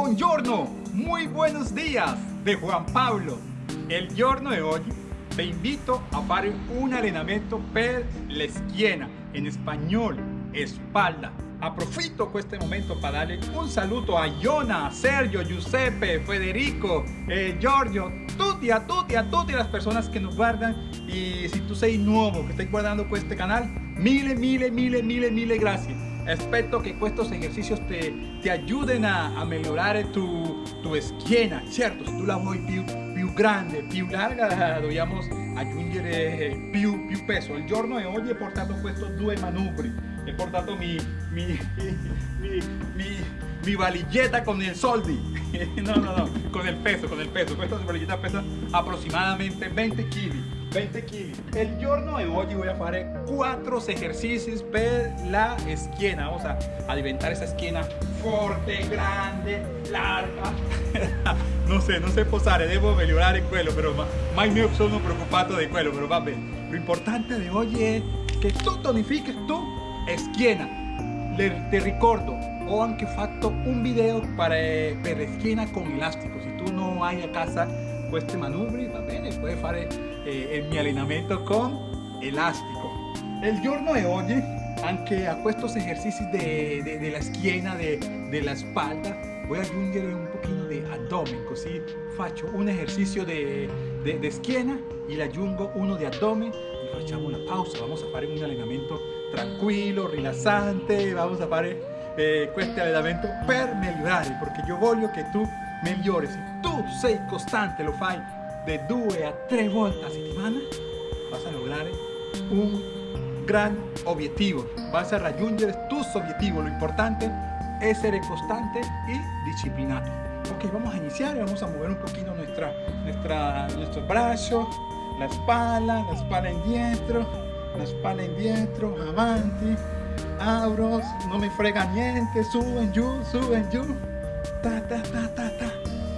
Buongiorno, muy buenos días de Juan Pablo. El giorno de hoy te invito a hacer un entrenamiento per la esquina, en español, espalda. Aprovechito este momento para darle un saludo a Iona, Sergio, Giuseppe, Federico, eh, Giorgio, tutti, a tutti, a tutti las personas que nos guardan y si tú sei nuevo que estás guardando este canal, mille, mille, mille, mille, mille gracias. Espero que estos ejercicios te, te ayuden a, a mejorar tu, tu esquina, ¿cierto? Si tú la vuoi più, più grande, più larga, dobbiamo aggiungere più, più peso. Il giorno di oggi ho portato questi due manubri, he portato mi, mi, mi, mi, mi valigetta con el soldi. no, no, no, con el peso, con el peso. Questa valigetta pesa aproximadamente 20 kg. 20 kg. El giorno de hoy voy a hacer cuatro ejercicios per la esquina. Vamos a alimentar esa esquina fuerte, grande, larga. no sé, no sé posare, devo migliorare quello, però mai mi sono preoccupato di quello, però va. Lo importante de hoy es que tú tonifiques tu esquina. te ricordo, ho anche fatto un video para, per la esquina con elástico. Si tú no hai a casa questi manubri, va bene, puedes hacer eh, mi allenamento con elástico. El giorno de hoy, aunque a estos ejercicios de, de, de la esquina, de, de, la espalda, voy a aggiungere un poquito de abdomen, così faccio un ejercicio de, de schiena y le aggiungo uno de abdomen y facciamo una pausa. Vamos a hacer un allenamento tranquilo, rilassante, vamos a hacer eh, este allenamento per migliorare, porque yo voglio que tú migliori. Si tu sei costante, lo fai de 2 a 3 volte a settimana, vas a lograr un gran objetivo. Vas a raggiungere tus objetivos. Lo importante es ser constante y disciplinado. Ok, vamos a iniciar vamos a mover un poquito nuestra, nuestra, nuestros brazos, la espalda, la espalda en dietro, la espalda en dietro, avanti, abro, no me frega niente, suben yo, suben yo, ta, ta, ta, ta, ta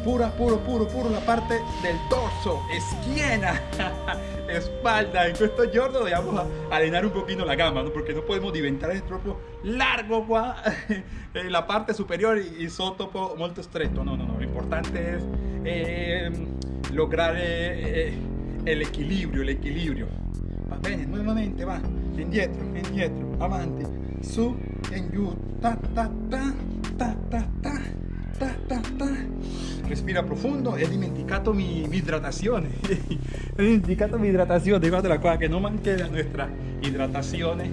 pura, puro, puro, puro la parte del torso, esquina, espalda. En questo giorno vamos a alinear un poquito la gama, ¿no? porque no podemos diventar el propio largo qua, en la parte superior y, y sotto molto stretto. No, no, no. Lo importante es eh, lograr eh, eh, el equilibrio, el equilibrio. Va bene, nuevamente va, indietro, indietro, avanti, su, en ta, ta, ta, ta, Respira profondo e dimenticato mi, mi hidratazione. Ho dimenticato mi hidratazione, guardala qua che non manca la nostra hidratazione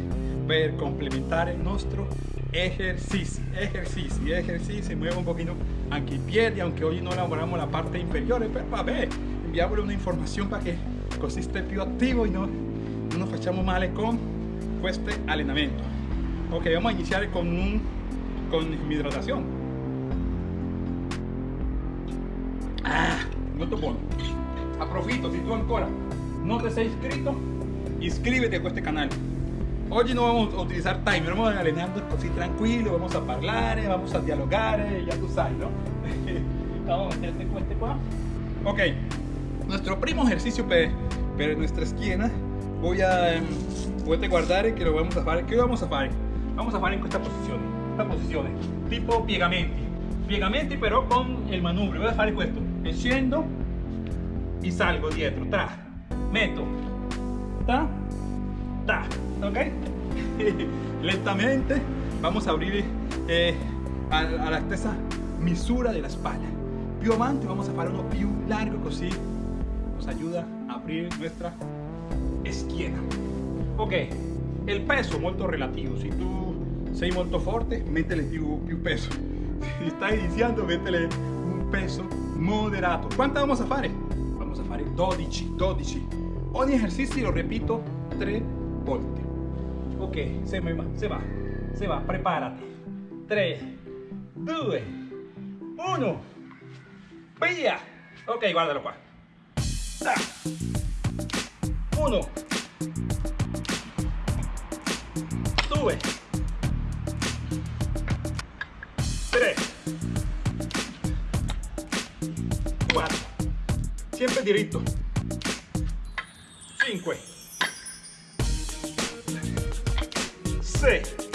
per complementare il nostro ejercicio, ejercicio, ejercicio, muevo un poquito anche i piedi, aunque hoy no elaboramos la parte inferiore, pero vabbè, enviamole una información para que così esté più attivo y no, no nos facciamo male con este allenamento. Ok, vamos a iniciar con, un, con mi hidratación. Molto buono approfitto si tu ancora no te sei iscrito inscríbete a este canal Hoy no vamos a utilizar timer, vamos a alineando así tranquilo, vamos a hablar, vamos a dialogar, ya tú sabes, ¿no? vamos a meterte este qua. Ok, nuestro primo ejercicio para nuestra esquina, voy a, em, voy a guardar que lo vamos a hacer. ¿Qué vamos a hacer? Vamos a hacer en esta posición, esta posición, tipo piegamenti, piegamenti pero con el manubrio, voy a hacer esto scendo y salgo dietro, tra, meto, ta, ta, ok? Lentamente vamos a abrir eh, a, la stessa misura de la espalda. Più avanti vamos a hacer uno più largo así nos ayuda a abrir nuestra esquina. Ok, el peso molto relativo. Si tú sei molto forte, métele più, peso. Si estás iniciando, métele un peso moderato. ¿Cuántas vamos a fare? Vamos a fare 12, 12. Ogni ejercicio lo repito 3 volte. Ok, se, va, se va, se va, prepárate. 3, 2, 1, via. Ok, guardalo qua. 1, 2, 3, siempre diritto. 5 6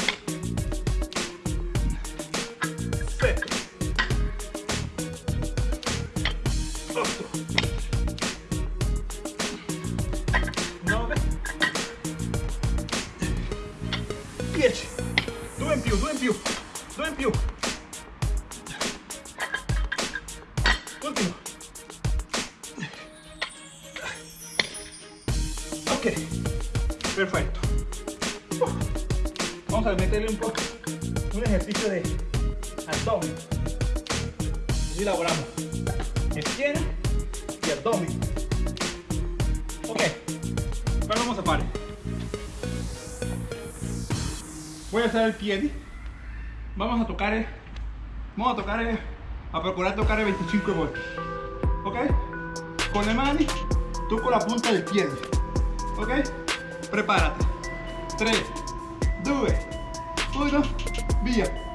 pie vamos a tocar el, vamos a tocar el, a procurar tocar el 25 voltios ok con le mani toco la punta del pie. Ok prepárate. 3 2 1 via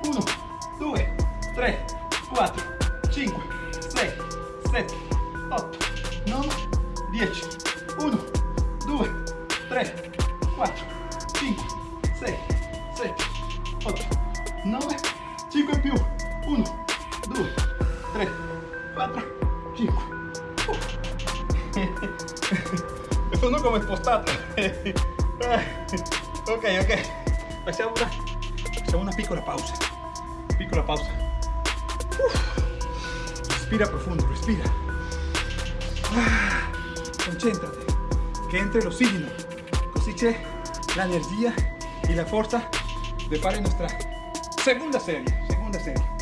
4 5 sono come spostato ok ok. Facciamo una, facciamo una piccola pausa. Piccola pausa. Respira profundo respira. Ah, concentrate che entre el oxígeno. Così c'è la energía y la fuerza de fare nuestra segunda serie segunda serie.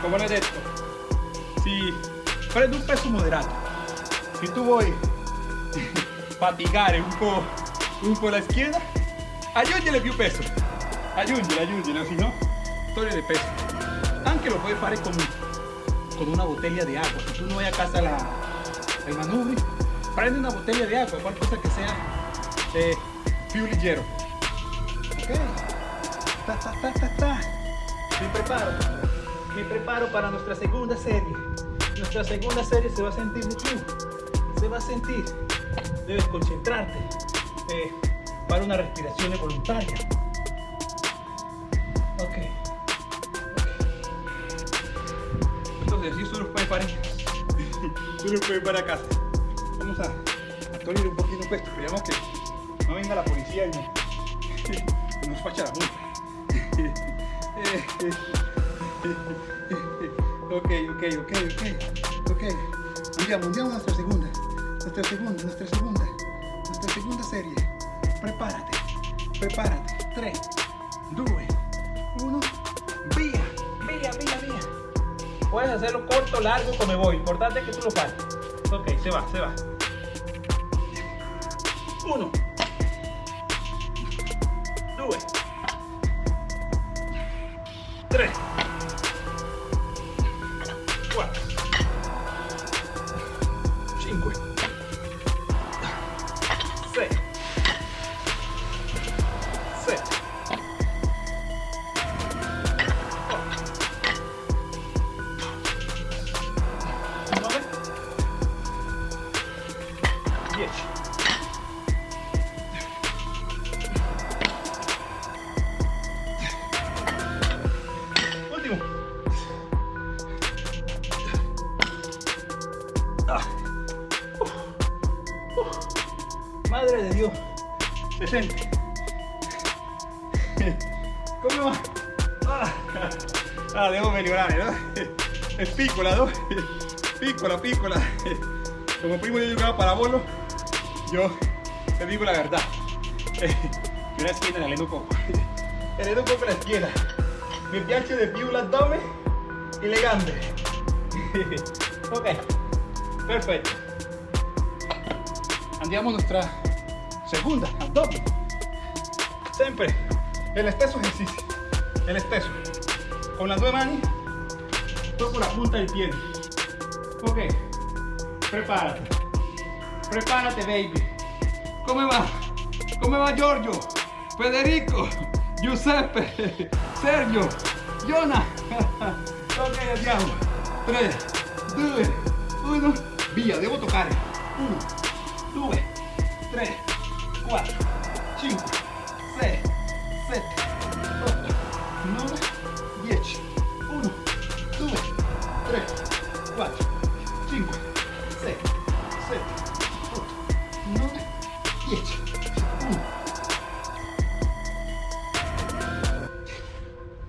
Come ho detto si prendo un peso moderato si tu vuoi fatigare un po' un po' la schiena aggiungere più peso. Aggiungere aggiungere si no togliere peso. Anche lo puoi fare con, con una botella de agua. Si tu no vai a casa la, el manubri prende una botella de agua qualcosa que sea eh, più leggero ok. Ta, ta, ta, ta, ta. me preparo. Me preparo para nuestra segunda serie nuestra segunda serie se va a sentir tú se va a sentir debes concentrarte eh, para una respiración voluntaria ok, okay. estos ejercicios los puedes para los puedes para casa vamos a, a tolir un poquito esto esperamos que no venga la policía y, no, y nos facha la multa ok ok ok ok. Ok. Andiamo a nuestra segunda. Nuestra segunda nuestra segunda. Nuestra segunda serie. Prepárate. Prepárate. 3 2 1 vía. Vía vía vía. Puedes hacerlo corto largo como voy. Importante que tú lo pares ok se va se va. 1 Madre de Dios. 60. ¿Cómo va? Ah, ah devo migliorare, no? Es piccola, no? Piccola, piccola. Como primo yo jugaba para bolo, yo te digo la verdad. Yo la esquina la alleno poco. Alleno un poco la schiena. Mi piace di più l'addome e le gambe. ok, perfetto. Andiamo nuestra segunda, abdomen. Sempre el stesso ejercicio, el stesso. Con las due mani toco la punta del piede. Ok, prepárate. Prepárate, baby. ¿Cómo va? ¿Cómo va Giorgio? Federico, Giuseppe, Sergio, Giona. ok, andiamo. 3, 2, 1, via, devo toccare. 1, 2, 3, 4, 5, 6, 7, 8, 9, 10, 1, 2, 3, 4, 5, 6, 7, 8, 9, 10, 1.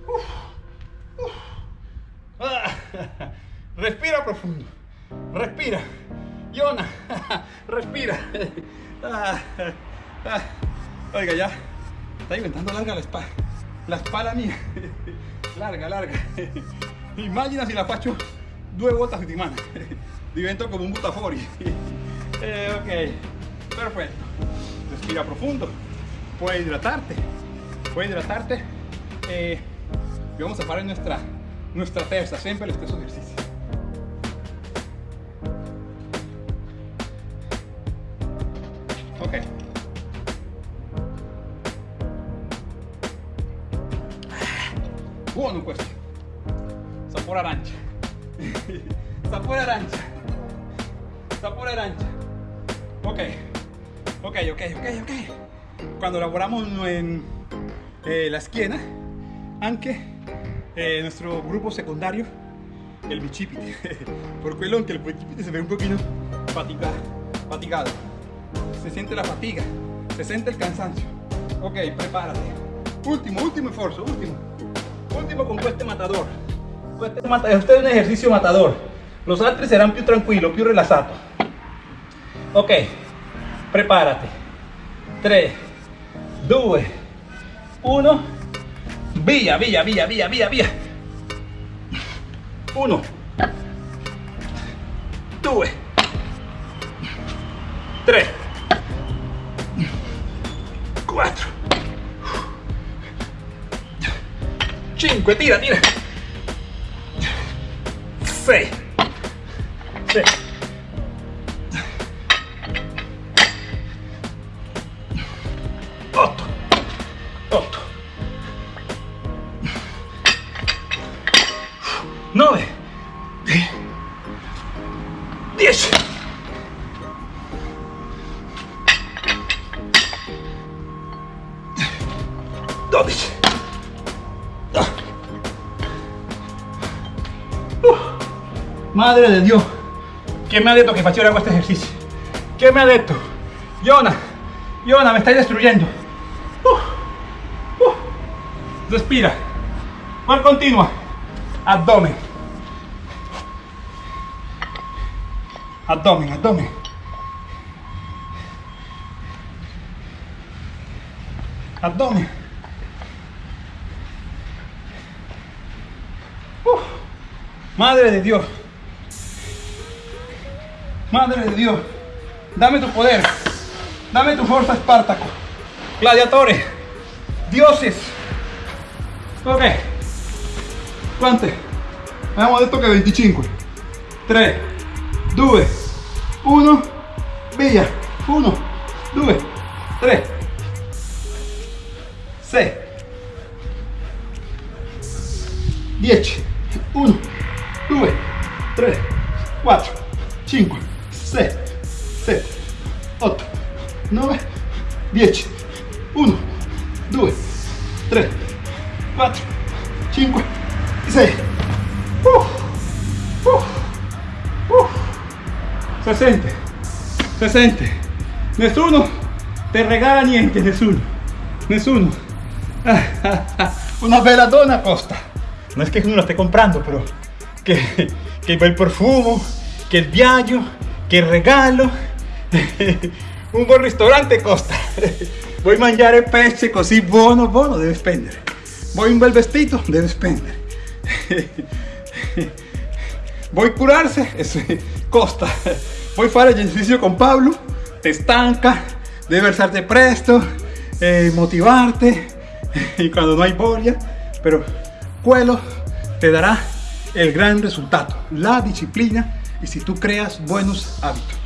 Uf, uf. Ah, respira profundo, respira, Yona, respira. Ah. Oiga, ya. Está diventando larga la espalda. La espalda mía. Larga, larga. Imagina si la faccio due volte a settimana. Divento come un butafori. Eh, ok, perfecto. Respira profundo. Puedes hidratarte. Puedes hidratarte. Eh, y vamos a hacer nuestra, nuestra terza, siempre el stesso ejercicio. Eh, la esquina, anche eh, nuestro grupo secundario, el bicipite. Por quello anche el bicipite se ve un poquito fatigado. fatigado. Se siente la fatiga, se siente el cansancio. Ok, prepárate. Último, último esfuerzo, último. Último con este matador. Este, mata este es un ejercicio matador. Los altri serán più tranquillos, più rilassato. Ok, prepárate. 3, 2, 1. Via, via, via, via, via, via. 1, 2, 3, 4, 5, tira, tira. 6, 6. Madre de Dios, ¿quién me ha dicho que facciera este ejercicio? ¿Quién me ha dicho? Yona, Yona, me estáis destruyendo. Respira. ¿Cuál continua? Abdomen. Abdomen, abdomen. Abdomen. Madre de Dios. Madre de Dios. Dame tu poder. Dame tu fuerza, Espartaco. Gladiatores. Dioses. Ok. Quante? Abbiamo detto che 25. 3, 2, 1, via. 1, 2, 3, 6, 10. 1, 2, 3, 4, 5, 6, 7, 8, 9, 10. 1, 2, 3, 4, 5, 6. Uf, uf, uf. Se sente, se sente. Nessuno te regala niente, nessuno. Nessuno. Una bella donna costa. No es que uno la esté comprando, pero que, que el bel profumo, che il viaggio, il regalo. Un buon ristorante costa. Vuoi mangiare pesce così buono, buono, devi spendere. Vuoi un bel vestito, devi spendere. Vuoi curarse, eso costa. Vuoi fare ejercicio con Pablo, te estanca, debe alzarte presto, eh, motivarte y cuando no hay bolia, pero quello te dará el gran resultado, la disciplina y si tú creas buenos hábitos.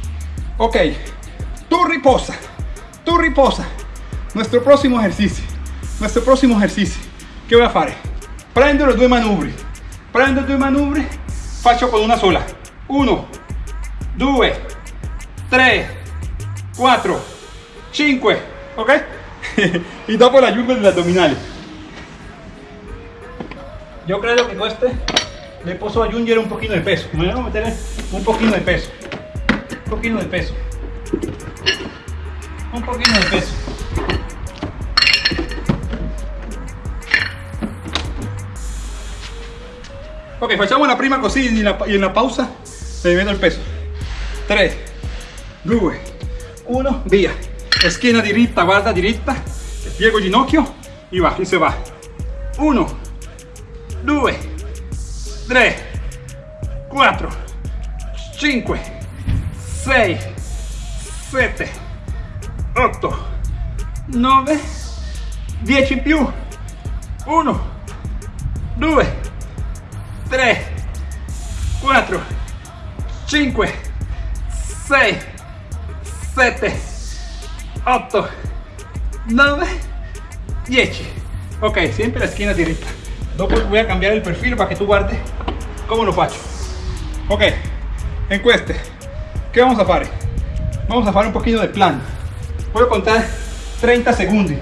Ok, tú riposa, tú riposa. Nuestro próximo ejercicio, nuestro próximo ejercicio, ¿qué voy a hacer? Prendo los due manubri, prendo due manubri, faccio con una sola. 1, 2, 3, 4, 5, ok? y dopo la ayuda degli addominali. Yo creo que con le puedo aggiungere un poquito de peso. Me voy a meter un poquito de peso. Un poquito de peso. Un poquito de peso. Ok, facciamo la prima così y en la, en la pausa meto el peso. 3 2 1 via schiena diritta guarda diritta piego ginocchio. Y va y se va. 1 2 3 4 5 6 7 8 9 10 in più 1 2 3 4 5 6 7 8 9 10 ok siempre la esquina directa. Dopo voy a cambiar el perfil para que tú guardes cómo lo faccio ok en queste ¿qué vamos a hacer? vamos a hacer un poquito de plan. Voy a contar 30 segundos.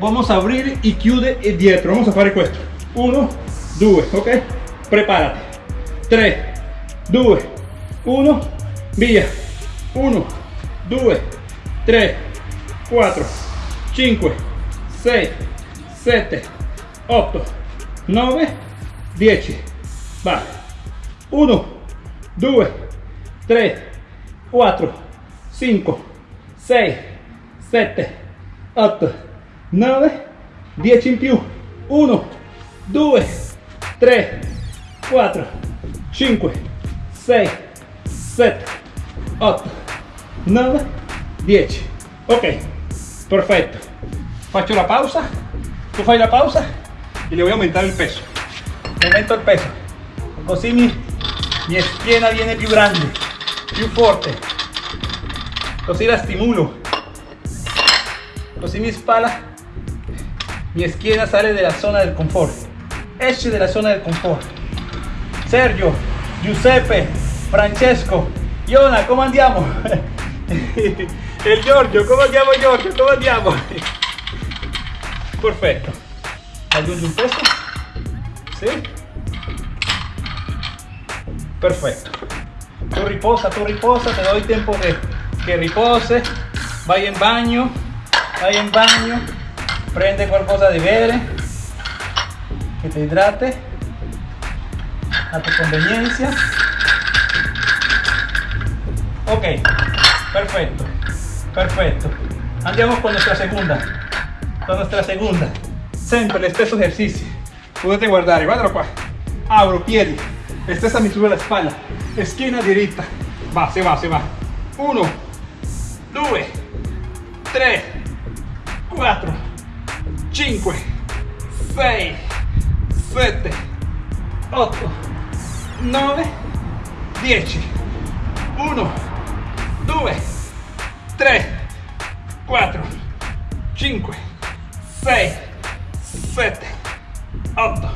Vamos a abrir y chiude e dietro. Vamos a hacer esto. 1 2 ok. Prepárate. 3 2 1 via 1 2 3 4 5 6 7 8 9 10 va 1 2 3 4 5 6 7 8 9 10 in più 1 2 3 4 5 6 7 8 9 10 ok perfetto faccio la pausa tu fai la pausa y le voy a aumentar el peso. Aumento el peso. Così mi, mi schiena viene più grande più forte così la stimulo così mi spalla mi esquina sale de la zona del confort esce de la zona del confort Sergio Giuseppe Francesco Iona ¿cómo andiamo? el Giorgio ¿cómo andiamo Giorgio? ¿cómo andiamo? perfecto aggiungi un peso ¿sí? Perfecto. Tú riposa tú riposa te doy tiempo de que ripose vaya en baño vaya en baño. Prende qualcosa de bere que te hidrate. A tu conveniencia. Ok perfecto perfecto. Andiamo con nuestra segunda con nuestra segunda. Lo stesso ejercicio. Potete guardare guardalo qua abro piedi stessa misura la spalla schiena diritta va se va se va. 1 2 3 4 5 6 7 8 9 10 1 2 3 4 5 6 7 8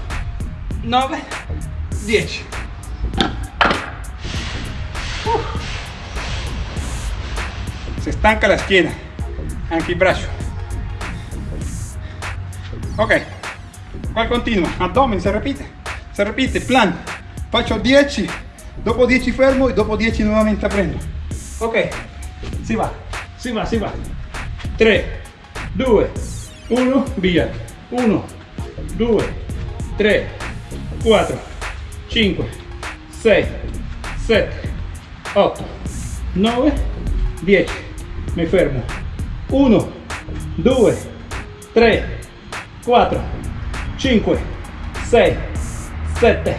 9 10 se estanca la esquina. Braccio ok. Qua continua abdomen se repite. Se repite plan. Faccio 10 dopo 10 fermo e dopo 10 nuovamente prendo. Ok. Si va. Si va si va. 3 2 1 via. 1 2 3 4 5 6 7 8 9 10 mi fermo 1 2 3 4 5 6 7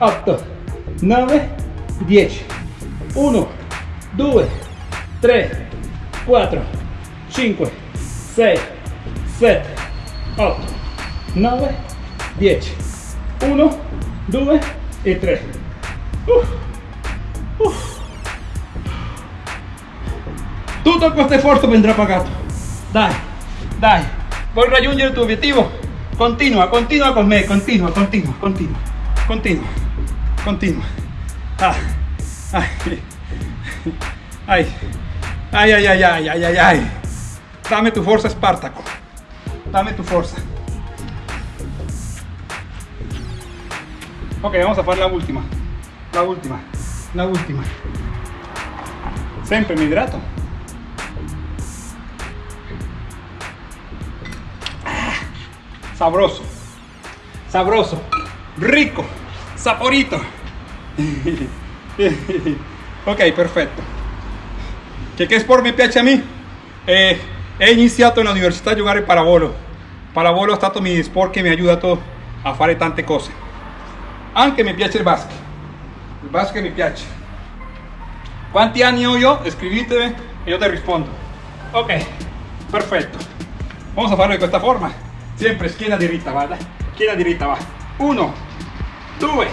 8 9 10 1 2 3 4 5 6 7 8 9 10 1 2 e 3 Uff. Uff. Tutto questo sforzo vendrà pagato dai dai vuoi raggiungere il tuo obiettivo continua continua con me continua continua continua continua continua ah. ay. Ay. Ay, ay, ay, ay, ay, ay, ay. Dame tu fuerza, Espartaco. Dame tu fuerza. Ok, vamos a hacer la última. La última. La última. Siempre me hidrato. Sabroso. Sabroso. Rico. Saporito. ok, perfetto. Che, che sport mi piace a me? Eh, he iniziato in università a giocare pallavolo. Pallavolo è stato mi sport che mi ha aiutato a fare tante cose. Anche mi piace il basket. Il basket mi piace. Quanti anni ho io? Scrivetemi e io te rispondo. Ok, perfetto. Vamos a farlo de questa forma. Sempre schiena diritta, guarda. Schiena diritta, va. 1, 2,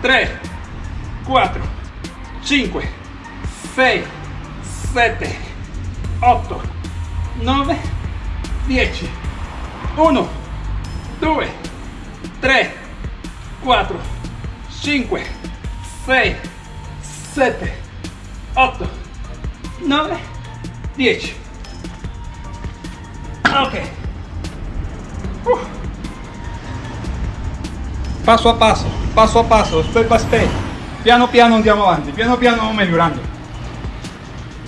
3, 4, 5, 6, 7, 8, 9, 10. 1, 2, 3, 4, 5, 6, 7, 8, 9, 10. Ok. Paso a paso, paso a paso, step by step. Piano piano andiamo avanti, piano piano vamos mejorando.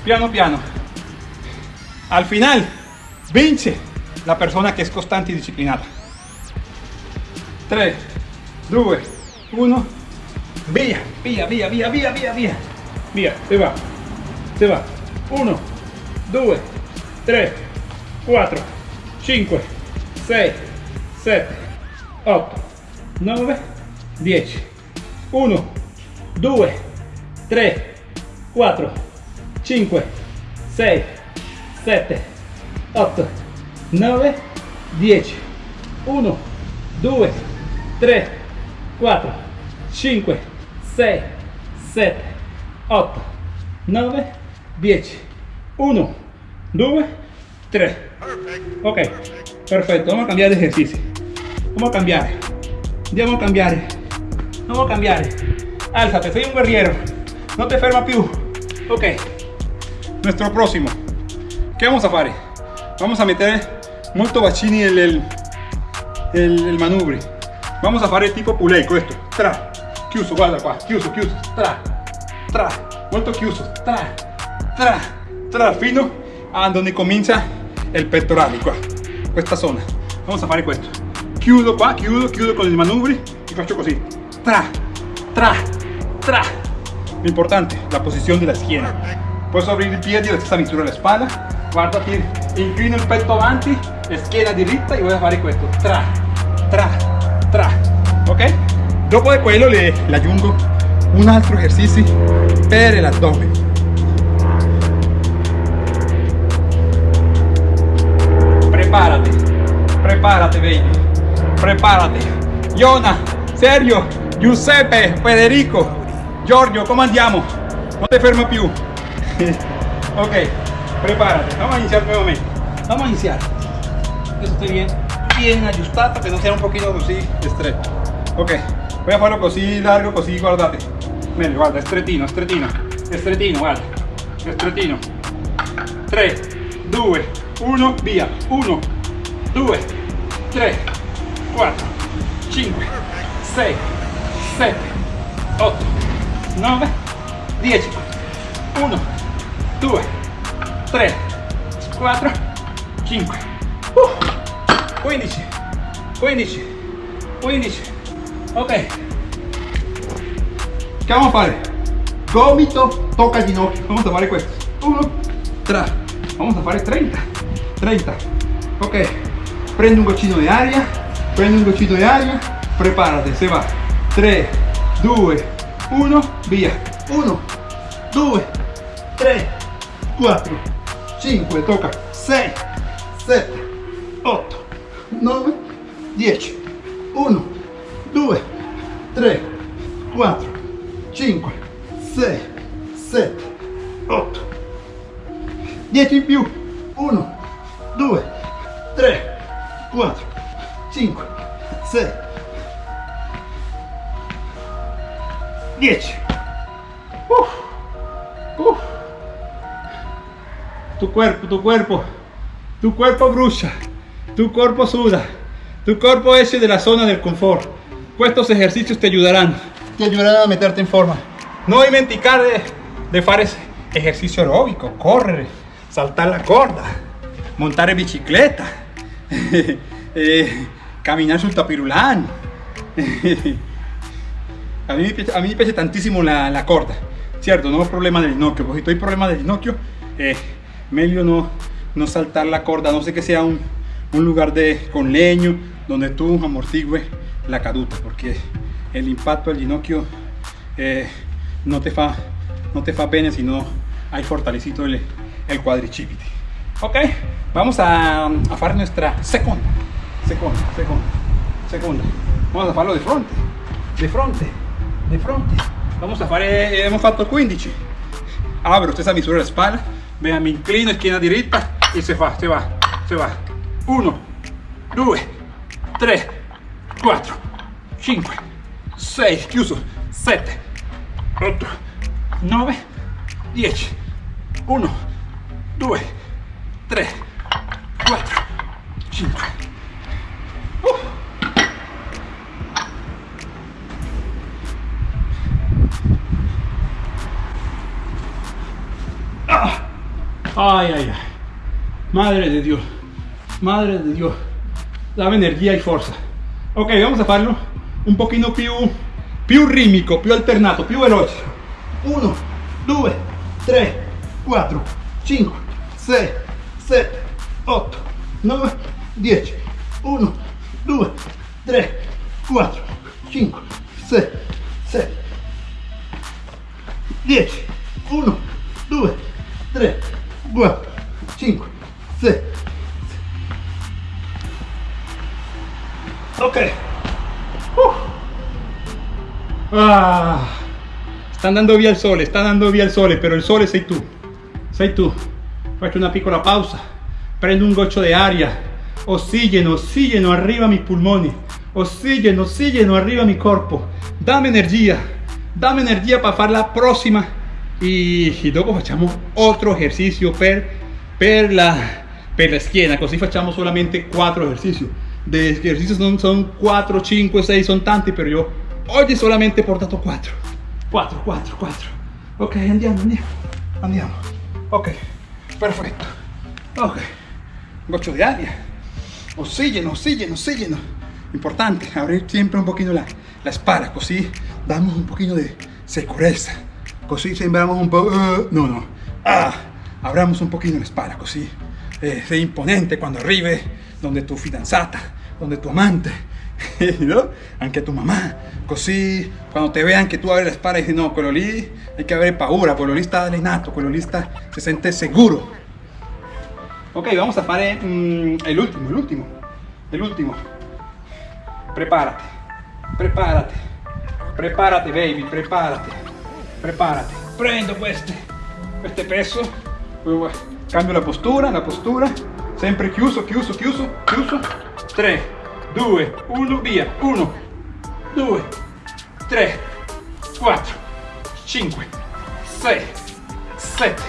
Piano piano. Al final, vince la persona que es constante y disciplinada. 3, 2, 1, via, via, via, via, via, via, via. Via, se va, se va. 1, 2, 3, 4, 5, 6, 7, 8, 9, 10. 1, 2, 3, 4, 5, 6, 7, 8, 9, 10. 1, 2, 3, 4, 5, 6, 7, 8, 9, 10. 1, 2, 3. Ok, perfetto. Vamos a cambiar de ejercicio. Vamos a cambiar. Vamos a cambiar. Vamos a cambiare. Alzate, soy un guerriero. No te ferma più. Ok. Nuestro próximo. ¿Qué vamos a hacer? Vamos a meter molto bacini el, el, el, el manubri. Vamos a fare tipo pulei, questo. Tra. Chiuso, guarda qua. Chiuso, chiuso. Tra. Tra. Molto chiuso. Tra. Tra. Tra. Fino a donde comincia il pettorale qua. Questa zona. Vamos a fare questo. Kyudo, va, Kyudo, Kyudo con el manubrio y cachoco así. Tra, tra, tra. Importante, la posición de la esquina. Puedes abrir el pie directo a la de la espalda. Guarda aquí, inclina el pecho avanti, esquina directa y voy a fare questo. Tra, tra, tra. Ok? Dopo di quello le, le aggiungo un altro esercizio per l'addome. Prepárate, prepárate, baby prepárate Iona Sergio Giuseppe Federico Giorgio come andiamo non ti fermo più ok prepárate vamos a iniciar nuevamente vamos a iniciar que esté bien, bien ajustado, que no sea un poquito así estrecho. Ok, voy a hacerlo así largo, así guardate. Meglio, guarda, estretino, estretino, estretino, guarda, estretino. 3, 2, 1, via. 1, 2, 3, 4, 5, 6, 7, 8, 9, 10. 1, 2, 3, 4, 5, uh. 15 15 15 ok. Che vamos a fare? gomito tocca il ginocchio. Vamos a fare questo 1 3 vamos a fare 30 30 ok. Prende un goccino di aria prende un goccino di aria preparate se va. 3 2 1 via. 1 2 3 4 5 tocca. 6 7 8 9, 10, 1, 2, 3, 4, 5, 6, 7, 8, 10 in più, 1, 2, 3, 4, 5, 6, 10. Uf, uf. Tu cuerpo, tu cuerpo, tu cuerpo brucia. Tu cuerpo suda, tu cuerpo es de la zona del confort. Estos ejercicios te ayudarán, te ayudarán a meterte en forma. No dimenticar de, de hacer ejercicio aeróbico, correr, saltar la corda, montar en bicicleta, eh, caminar sul tapirulán. A mí, a mí me piace tantissimo la, la corda, cierto, no problema del ginocchio, porque si hay problema del ginocchio, eh, meglio no, no saltar la corda, no sé que sea un, un lugar de, con leño, donde tú amortigües la caduta, porque el impacto del ginocchio eh, no, te fa, no te fa bene si no hay fortalecido el, el cuadricipite. Ok, vamos a, a hacer nuestra segunda, segunda, segunda, segunda. Vamos a hacerlo de frente, de frente, de frente. Vamos a fare, hemos fatto 15. Abro esta misura la espalda, vea, mi inclino, esquina derecha y se va, se va, se va. 1, 2, 3, 4, 5, 6, chiuso, 7, 8, 9, 10, 1, 2, 3, 4, 5. Ay, ay, ay. Madre de Dios. Madre de Dios. Dame energía y fuerza. Ok, vamos a farlo un pochino più, più rimico, più alternato, più veloce. 1, 2, 3, 4, 5, 6, 7, 8, 9, 10. 1, 2, 3, 4, 5, 6, 7, 10. 1, 2, 3, 4, 5, 6. Ok. Uh. Ah. Sta andando via il sole, sta andando via il sole, però il sole sei tu. Sei tu. Faccio una piccola pausa. Prendo un goccio di aria. Ossigeno, ossigeno, arriva a mis pulmoni. Ossigeno, ossigeno, arriva mi corpo. Dame energia. Dame energia para fare la prossima. Y, y dopo facciamo otro ejercicio per, per, la, per la schiena. Solamente 4 ejercicios de ejercicios son, son 4, 5, 6, son tanti, pero yo hoy solamente he portato 4. 4, 4, 4. Ok, andiamo, andiamo, andiamo. Ok, perfecto. Ok, goccio di aria. Oxígeno, oxígeno, oxígeno. Importante, abrir siempre un poquito la, la espalda, così damos un poquito de seguridad. Così sembramos un poco... Uh, no, no. Ah, abramos un poquito la espalda, così eh, sei imponente quando arrivi donde tu fidanzata, donde tu amante, ¿no? Anche tu mamá. Così quando te vean que tú abres la espalda y dices, no, lì hay que avere paura, lì sta allenato, lì sta, se siente seguro. Ok, vamos a fare mm, el último, el último, el último. Prepárate, prepárate, prepárate baby, prepárate, prepárate. Prendo este, este peso, cambio la postura, la postura, sempre chiuso, chiuso, chiuso, chiuso. 3, 2, 1, via. 1, 2, 3, 4, 5, 6, 7,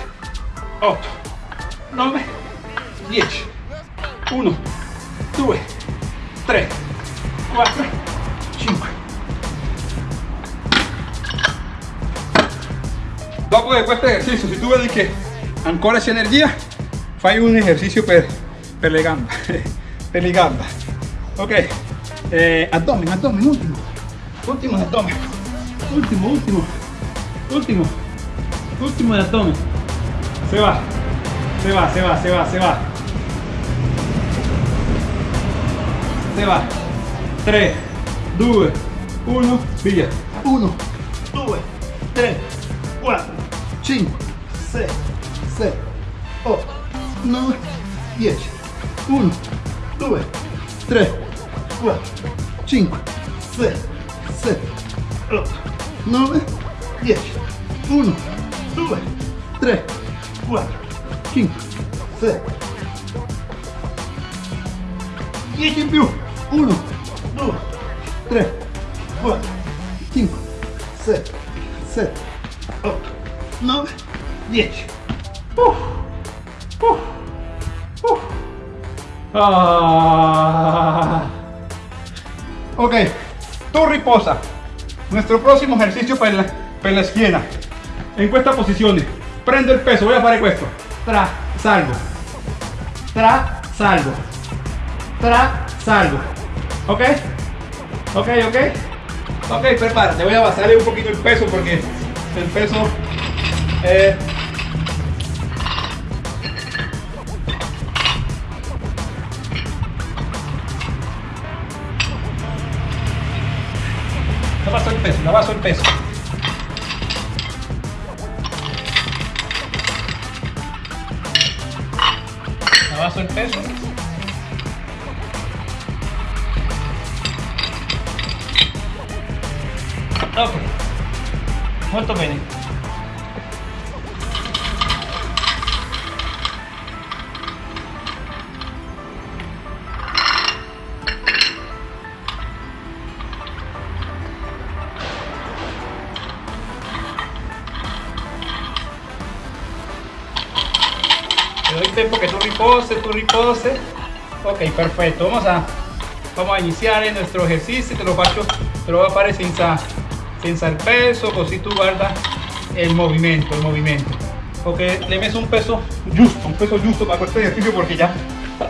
8, 9, 10. 1, 2, 3, 4, 5. Dopo di questo esercizio, se tu vedi che ancora c'è energia, fai un ejercicio per, per le gambe, per le gambe. Ok, eh, abdomen, abdomen, último, último de abdomen, último, último, último, último de abdomen. Se va, se va, se va, se va, se va. Se va. 3, 2, 1, via. 1, 2, 3, 4, 5, 6, 7, 8, 9, 10. 1, 2, 3, 4, 5, 6, 7, 8, 9, 10. 1, 2, 3, 4, 5, 6. 10 in più. 1, 2, 3, 4, 5, 6, 7, 8, 9, 10. Uf. Uf. Uf. Ah. Ok, tú riposa. Nuestro próximo ejercicio para la, per la schiena. En questa posizione. Prendo il peso, voy a fare questo. Tra, salgo. Tra, salgo. Tra, salgo. Ok? Ok, ok. Ok, prepárate, voy a basarle un poquito el peso porque el peso eh, No baso el peso, no baso el peso. No baso el peso. Ok, molto bene. Tiempo que tú riposes, tú riposes. Ok, perfecto. Vamos a, vamos a iniciar en nuestro ejercicio. Te lo faccio, te lo voy a fare senza, senza il peso, così tu guarda el movimiento, el movimiento. Ok, le messo un peso justo, un peso justo para este ejercicio porque ya,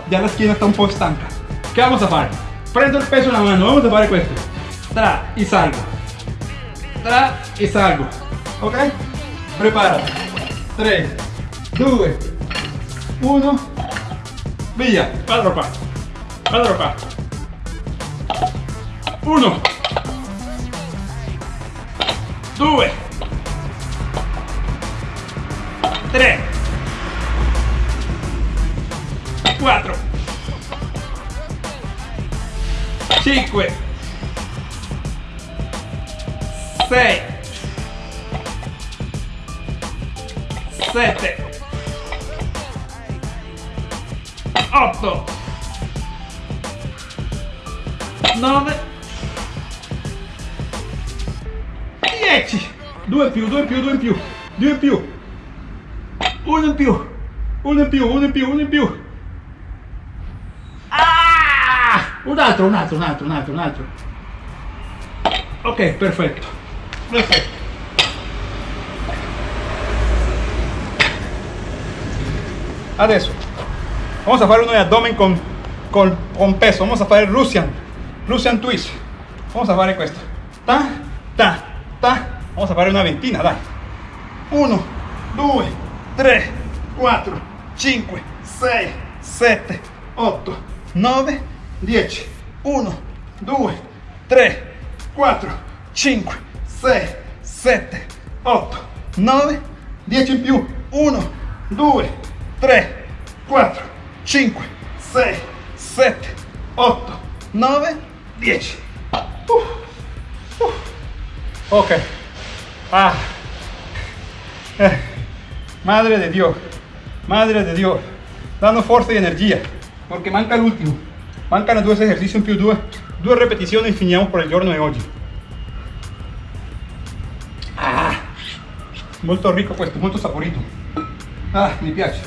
ya la esquina está un poco estanca. ¿Qué vamos a hacer? Prendo el peso en la mano, vamos a hacer esto. Tra y salgo. Tra y salgo. Ok? Prepárate. 3, 2, 1, via, vado qua. 1, 2, 3, 4, 5, 6, 7, 8 9 10 2 in più 2 in più 2 in più. 2 in più. 1 in più. 1 in più 1 in più 1 in più. Ah! un altro un altro un altro un altro un altro. Ok perfetto. Perfetto. Adesso Vamos a hacer uno de abdomen con, con, con peso. Vamos a hacer Russian, Russian twist. Vamos a hacer esto. Ta, ta, ta. Vamos a hacer una ventina, dai. 1, 2, 3, 4, 5, 6, 7, 8, 9, 10. 1, 2, 3, 4, 5, 6, 7, 8, 9, 10 in più. 1, 2, 3, 4, 5, 6, 7, 8, 9, 10. Uh, uh. Ok. Ah. Eh. Madre de Dios. Madre de Dios. Dando fuerza y energía. Porque manca el último. Mancano due esercizi in più, due, due ripetizioni e finiamo per il giorno di oggi. Ah, molto ricco questo, molto saporito. Ah, mi piace.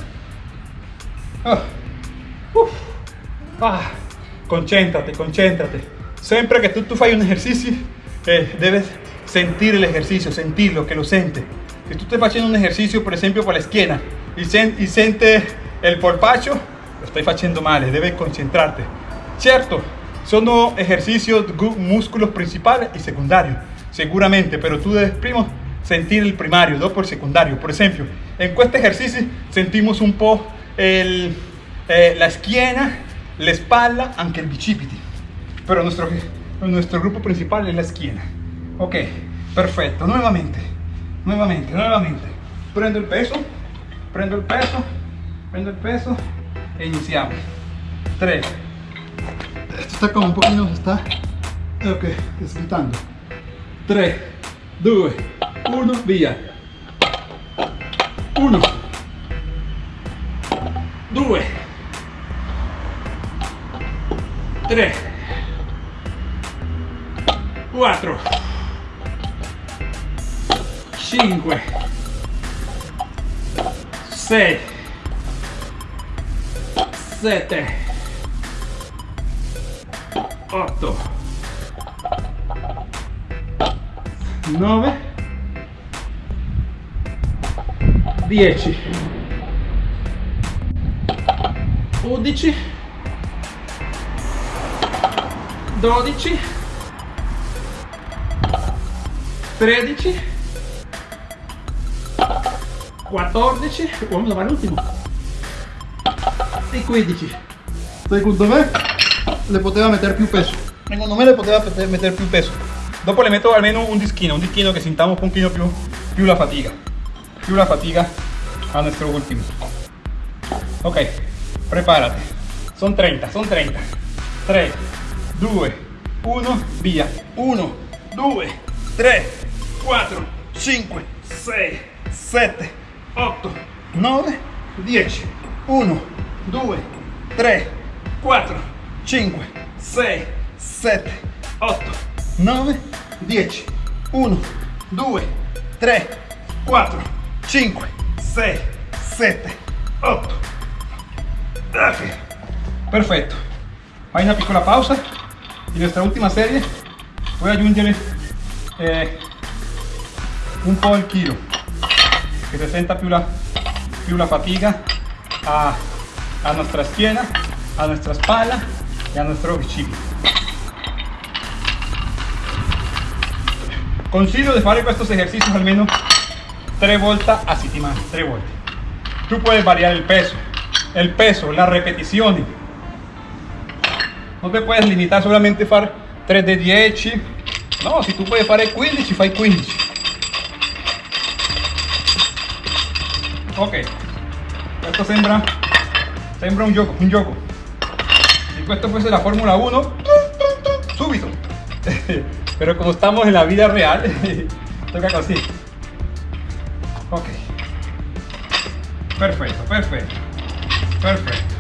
Ah. Uf. Ah, concéntrate, concéntrate. Siempre que tú, tú fai un ejercicio, eh, debes sentir el ejercicio, sentirlo, que lo siente. Si tú estás haciendo un ejercicio, por ejemplo, para la esquina y, sen, y siente el polpacho, lo estoy haciendo mal, debes concentrarte. Cierto, son ejercicios, músculos principales y secundarios, seguramente, pero tú debes primo sentir el primario, no por secundario. Por ejemplo, en este ejercicio sentimos un poco el, eh, la esquina, la espalda, anche el bicipiti. Pero nuestro, nuestro grupo principal es la esquina. Ok, perfecto. Nuevamente, nuevamente, nuevamente. Prendo el peso, prendo el peso, prendo el peso e iniciamos. 3. Esto está como un poquito, está. Ok, deslizando. 3, 2, 1, via. 1, 3, 4, 5, 6, 7, 8, 9, 10, 11, 12, 13, 14, vamos a fare l'ultimo, e 15. Secondo me le poteva mettere più peso. Secondo me le poteva mettere più peso. Dopo le metto almeno un dischino, un dischino che sintamos un pochino più, più la fatica, più la fatica a nuestro último. Ok, prepárate. Son 30, son 30. 3, 2, 1, via. 1, 2, 3, 4, 5, 6, 7, 8, 9, 10. 1, 2, 3, 4, 5, 6, 7, 8, 9, 10. 1, 2, 3, 4, 5, 6, 7, 8. Ok. Perfetto. Fai una piccola pausa. In nuestra ultima serie voy a aggiungere eh, un po' il chilo che si senta più la, più la fatica a, a nostra schiena, a nostra spalla e a nostro bicipite. Consiglio di fare questi esercizi almeno tre volte a settimana, tre volte. Tú puedes variar el peso, el peso, las repeticiones. No te puedes limitar solamente a fare 3 de 10. No, si tú puedes fare 15, fai 15. Ok, questo sembra, sembra un gioco, un gioco. Questo fuese la Fórmula 1, subito. Pero como estamos en la vida real, toca así. Ok. Perfecto, perfecto. Perfecto.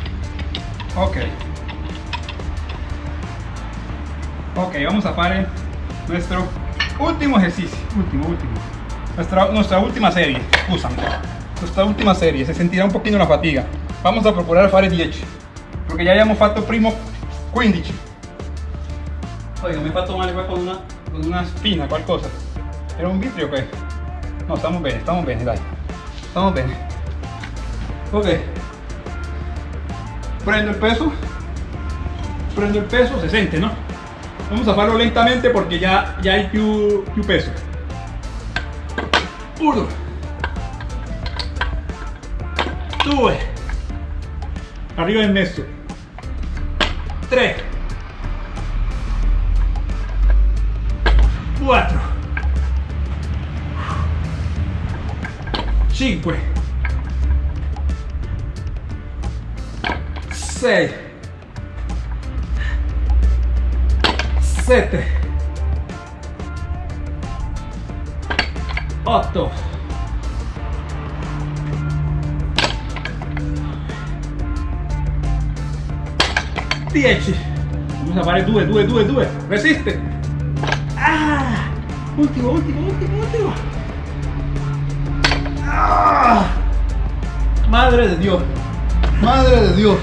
Ok. Ok, vamos a fare nuestro último ejercicio. Último, último. Nuestra, nuestra última serie. Nuestra última serie. Se sentirá un poquito la fatiga. Vamos a procurar fare 10. Porque ya abbiamo fatto primo 15. Oiga, mi he fatto male con una, con una spina, qualcosa. Era un vitrio que. No, estamos bene, estamos bene, dai. Estamos bene. Ok. Prendo el peso. Prendo el peso, se siente, ¿no? Vamos a hacerlo lentamente porque ya, ya hay più, più peso. Uno. Due. Arriba del messo. Tre. Quattro. Cinque. Sei. Sette. Otto. Dieci. Vamos a fare due, due, due, due. Resiste. Ah, ultimo, ultimo, ultimo, ultimo. Ah, Madre de Dios. Madre de Dios.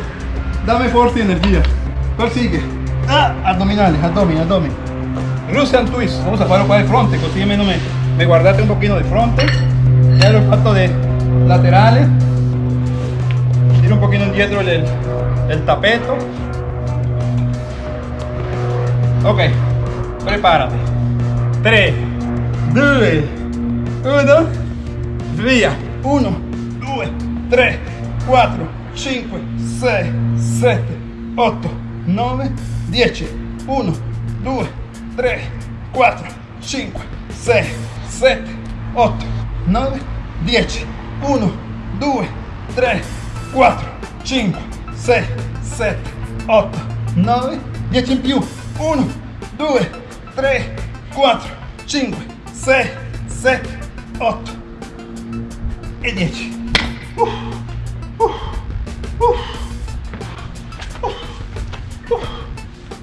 Dame fuerza y energía. Persigue. Ah, abdominales, abdomen, abdomen. Russian twist. Vamos a farlo qua del fronte, così almeno me, me guardate un pochino di fronte. Ya lo he fatto de laterales. Tiro un pochino indietro el, el tapeto. Ok, prepárate. 3, 2, 1, via. 1, 2, 3, 4, 5, 6, 7, 8, 9, 10. 1, 2, 3, 4, 5, 6, 7, 8, 9, 10. 1, 2, 3, 4, 5, 6, 7, 8, 9, 10 in più. 1, 2, 3, 4, 5, 6, 7, 8 e 10.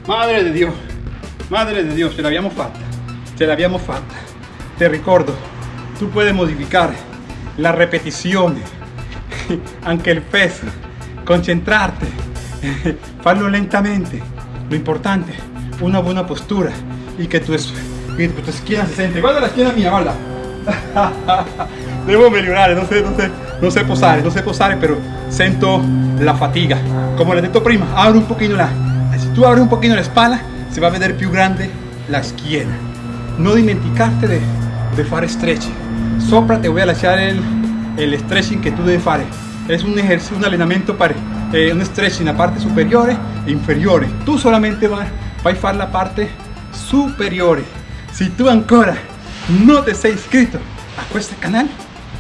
Madre de Dios, madre de Dios, ce l'abbiamo fatta, ce l'abbiamo fatta. Te ricordo, tú puedes modificar la repetizione, anche il peso, concentrarte, farlo lentamente. Lo importante, una buena postura y que tu, que tu schiena si sente. Guarda la schiena mia, guarda. Devo migliorare, non sé, non sé, non sé posare, non sé posare, pero sento la fatiga. Como he detto prima, abre un poquito la... Tú abres un poquito la espalda, se va a ver più grande la schiena. No dimenticarte de, per fare stretching. Sopra te voy a lasciare il, il stretching che tu devi fare. Es un ejercicio, un allenamento para eh, un stretching la parte e inferiore. Tu solamente vai, vai a fare la parte superiore. Si tu ancora non ti sei iscritto a questo canale,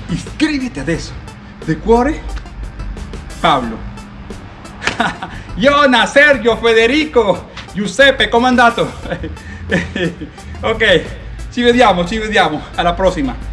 iscriviti adesso. De cuore, Paolo. Iona, Sergio, Federico, Giuseppe, come è andato? ok, ci vediamo, ci vediamo, alla prossima.